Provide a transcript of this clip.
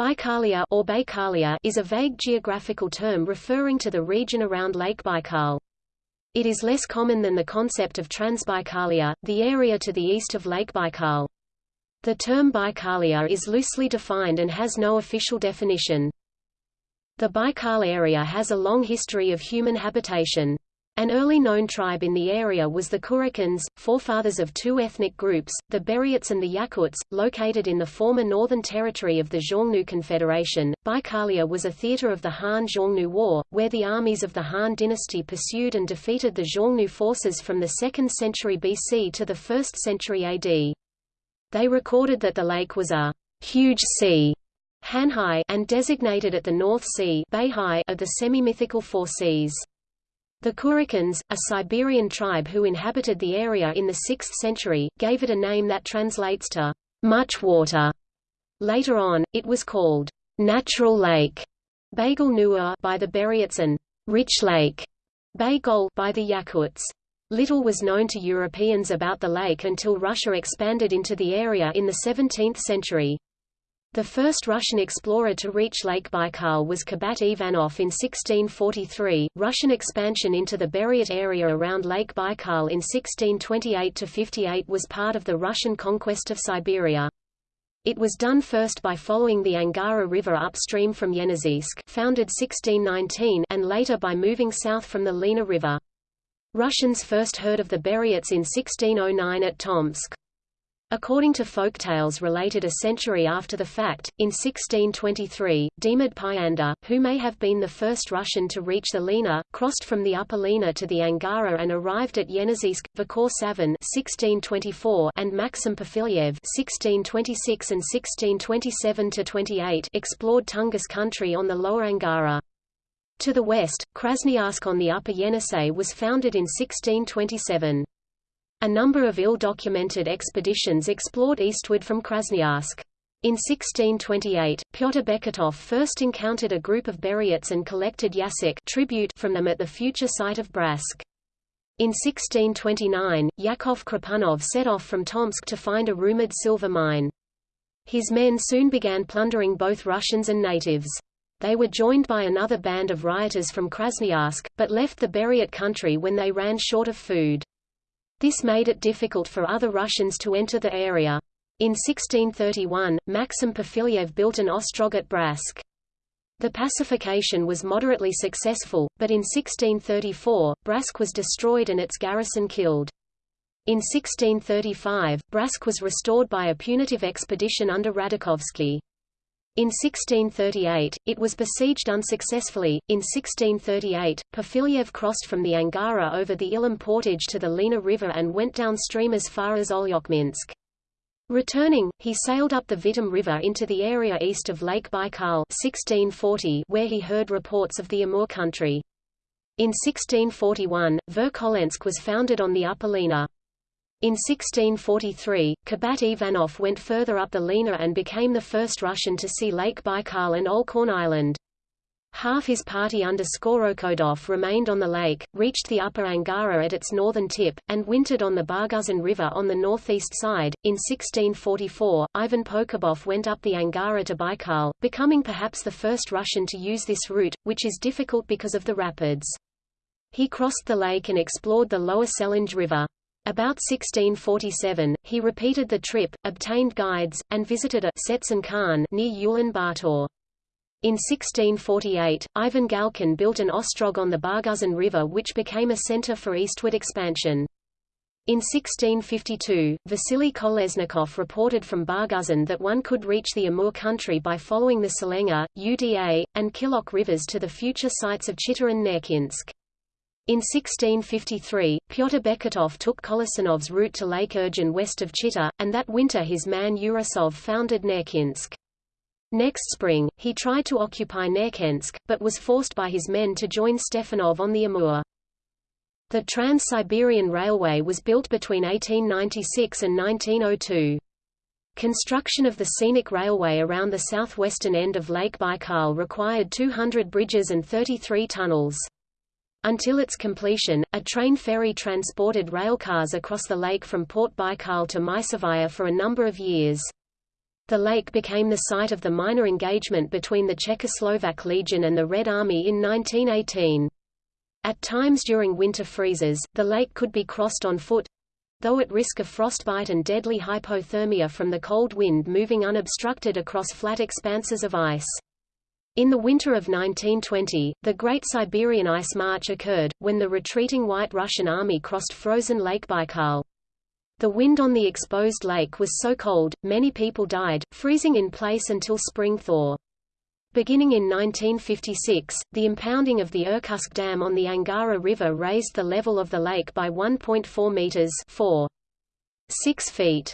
Baikalia or Baikalia is a vague geographical term referring to the region around Lake Baikal. It is less common than the concept of Transbaikalia, the area to the east of Lake Baikal. The term Baikalia is loosely defined and has no official definition. The Baikal area has a long history of human habitation. An early known tribe in the area was the Kurykans, forefathers of two ethnic groups, the Buryats and the Yakuts, located in the former northern territory of the Xiongnu Confederation. Baikalia was a theater of the Han-Xiongnu War, where the armies of the Han dynasty pursued and defeated the Xiongnu forces from the 2nd century BC to the 1st century AD. They recorded that the lake was a huge sea Hanhai, and designated it the North Sea of the semi-mythical Four Seas. The Kurykans, a Siberian tribe who inhabited the area in the 6th century, gave it a name that translates to much water. Later on, it was called Natural Lake Nuwa by the Buryats and Rich Lake Baygol by the Yakuts. Little was known to Europeans about the lake until Russia expanded into the area in the 17th century. The first Russian explorer to reach Lake Baikal was Kurbat Ivanov in 1643. Russian expansion into the Buryat area around Lake Baikal in 1628–58 was part of the Russian conquest of Siberia. It was done first by following the Angara River upstream from Yeniseisk founded 1619 and later by moving south from the Lena River. Russians first heard of the Buryats in 1609 at Tomsk. According to folktales related a century after the fact, in 1623, Demid Pyanda, who may have been the first Russian to reach the Lena, crossed from the Upper Lena to the Angara and arrived at Yeniseisk, Vakor Savin 1624 and Maxim Perfilyev 1626 and 1627–28 explored Tungus country on the Lower Angara. To the west, Krasnoyarsk on the Upper Yenisei was founded in 1627. A number of ill-documented expeditions explored eastward from Krasnoyarsk. In 1628, Pyotr Beketov first encountered a group of Buryats and collected yasak tribute from them at the future site of Bratsk. In 1629, Yakov Khripunov set off from Tomsk to find a rumored silver mine. His men soon began plundering both Russians and natives. They were joined by another band of rioters from Krasnoyarsk, but left the Buryat country when they ran short of food. This made it difficult for other Russians to enter the area. In 1631, Maxim Perfilyev built an ostrog at Bratsk. The pacification was moderately successful, but in 1634, Bratsk was destroyed and its garrison killed. In 1635, Bratsk was restored by a punitive expedition under Radakovsky. In 1638, it was besieged unsuccessfully. In 1638, Perfilyev crossed from the Angara over the Ilim portage to the Lena River and went downstream as far as Olyokminsk. Returning, he sailed up the Vitim River into the area east of Lake Baikal 1640 where he heard reports of the Amur country. In 1641, Verkholensk was founded on the Upper Lena. In 1643, Kurbat Ivanov went further up the Lena and became the first Russian to see Lake Baikal and Olkhon Island. Half his party under Skorokhodov remained on the lake, reached the upper Angara at its northern tip, and wintered on the Barguzin River on the northeast side. In 1644, Ivan Pokhabov went up the Angara to Baikal, becoming perhaps the first Russian to use this route, which is difficult because of the rapids. He crossed the lake and explored the lower Selenga River. About 1647, he repeated the trip, obtained guides, and visited a Setsen Khan near Ulaanbaatar. In 1648, Ivan Galkin built an ostrog on the Barguzin River which became a center for eastward expansion. In 1652, Vasily Kolesnikov reported from Barguzin that one could reach the Amur country by following the Selenga, Uda, and Khilok rivers to the future sites of Chita and Nerchinsk. In 1653, Pyotr Beketov took Kolesnikov's route to Lake Urgin west of Chita, and that winter his man Urasov founded Nerchinsk. Next spring, he tried to occupy Nerchinsk, but was forced by his men to join Stefanov on the Amur. The Trans-Siberian Railway was built between 1896 and 1902. Construction of the scenic railway around the southwestern end of Lake Baikal required 200 bridges and 33 tunnels. Until its completion, a train ferry transported railcars across the lake from Port Baikal to Mysovaya for a number of years. The lake became the site of the minor engagement between the Czechoslovak Legion and the Red Army in 1918. At times during winter freezes, the lake could be crossed on foot, though at risk of frostbite and deadly hypothermia from the cold wind moving unobstructed across flat expanses of ice. In the winter of 1920, the Great Siberian Ice March occurred, when the retreating White Russian army crossed frozen Lake Baikal. The wind on the exposed lake was so cold, many people died, freezing in place until spring thaw. Beginning in 1956, the impounding of the Irkutsk Dam on the Angara River raised the level of the lake by 1.4 meters 4. 6 feet.